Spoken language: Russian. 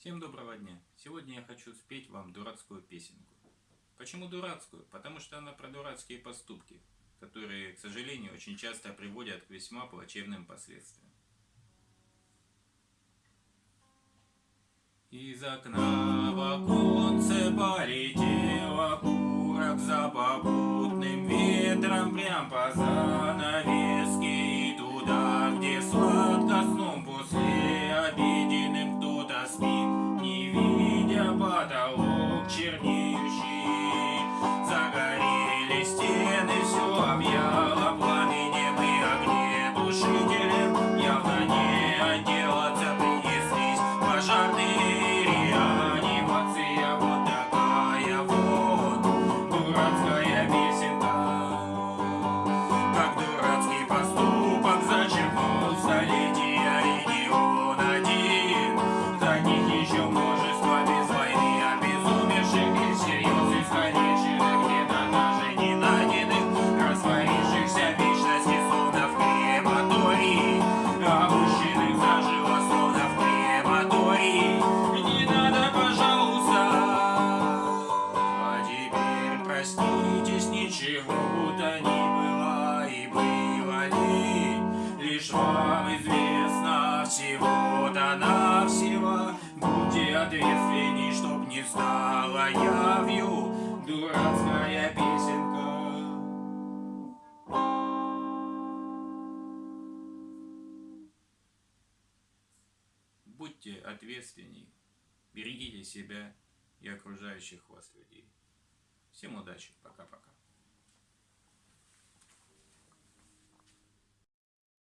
Всем доброго дня! Сегодня я хочу спеть вам дурацкую песенку. Почему дурацкую? Потому что она про дурацкие поступки, которые, к сожалению, очень часто приводят к весьма плачевным последствиям. Из окна в оконце полетел окурок за попутным ветром прям по Загорели Проснитесь, ничего будто не было и было ли Лишь вам известно всего-то навсего. Будьте ответственней, чтоб не стало явью Дурацкая песенка. Будьте ответственней, берегите себя и окружающих вас людей. Всем удачи, пока-пока.